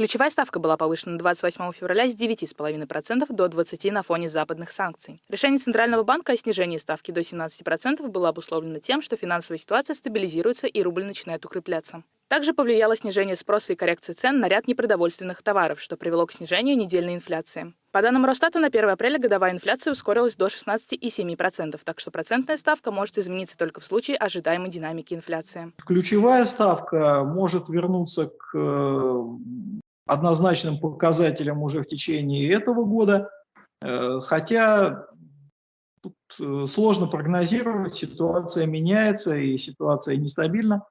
Ключевая ставка была повышена 28 февраля с 9,5% до 20% на фоне западных санкций. Решение Центрального банка о снижении ставки до 17% было обусловлено тем, что финансовая ситуация стабилизируется и рубль начинает укрепляться. Также повлияло снижение спроса и коррекция цен на ряд непродовольственных товаров, что привело к снижению недельной инфляции. По данным Росстата, на 1 апреля годовая инфляция ускорилась до 16,7%, так что процентная ставка может измениться только в случае ожидаемой динамики инфляции. Ключевая ставка может вернуться к э, однозначным показателям уже в течение этого года, э, хотя тут э, сложно прогнозировать, ситуация меняется и ситуация нестабильна.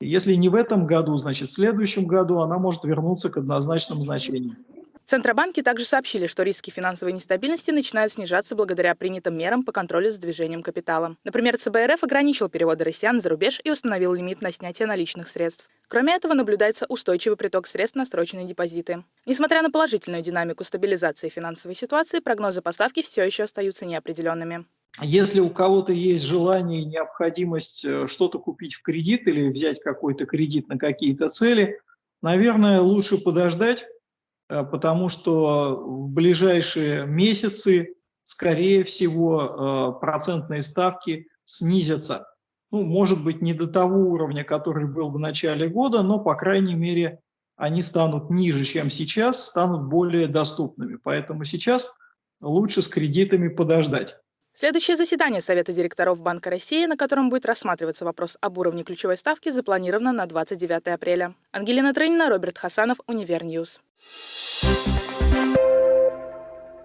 Если не в этом году, значит в следующем году она может вернуться к однозначным значениям. Центробанки также сообщили, что риски финансовой нестабильности начинают снижаться благодаря принятым мерам по контролю за движением капитала. Например, ЦБРФ ограничил переводы россиян за рубеж и установил лимит на снятие наличных средств. Кроме этого, наблюдается устойчивый приток средств на срочные депозиты. Несмотря на положительную динамику стабилизации финансовой ситуации, прогнозы поставки все еще остаются неопределенными. Если у кого-то есть желание и необходимость э, что-то купить в кредит или взять какой-то кредит на какие-то цели, наверное, лучше подождать, Э, потому что в ближайшие месяцы, скорее всего, э, процентные ставки снизятся. Ну, может быть, не до того уровня, который был в начале года, но, по крайней мере, они станут ниже, чем сейчас, станут более доступными. Поэтому сейчас лучше с кредитами подождать. Следующее заседание Совета директоров Банка России, на котором будет рассматриваться вопрос об уровне ключевой ставки, запланировано на 29 апреля. Ангелина Трынина, Роберт Хасанов, Univer News. Thank you